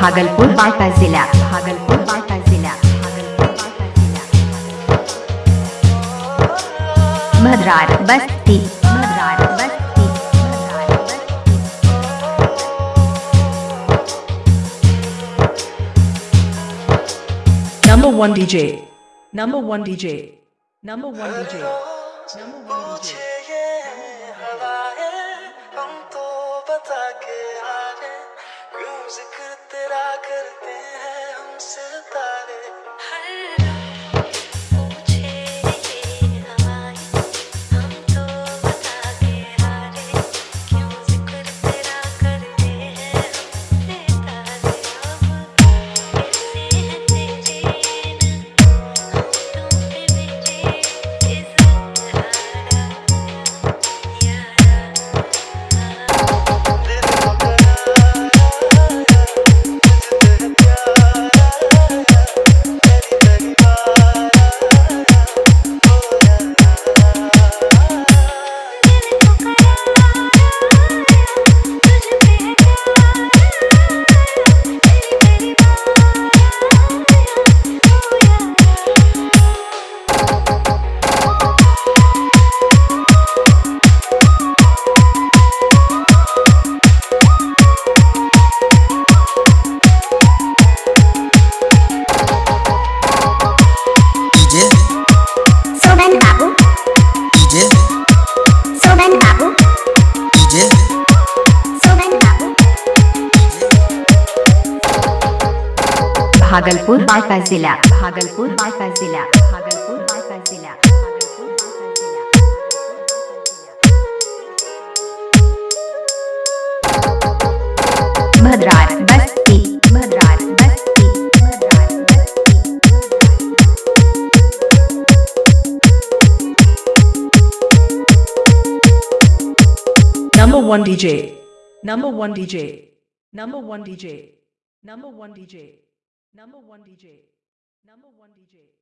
भागलपुर बांका जिला भागलपुर बांका जिला भागलपुर बांका जिला भद्रार बस्ती भद्रार बस्ती भद्रार बस्ती Number one DJ. Number one DJ. Number one DJ. Number one DJ. जिक्र तेरा भागलपुर बांका जिला भागलपुर बांका जिला भागलपुर बांका जिला भागलपुर बांका जिला भद्रार बस्ती भद्रार बस्ती भद्रार बस्ती Number one DJ. Number one DJ. Number one DJ. Number one DJ. Number one DJ. Number one DJ.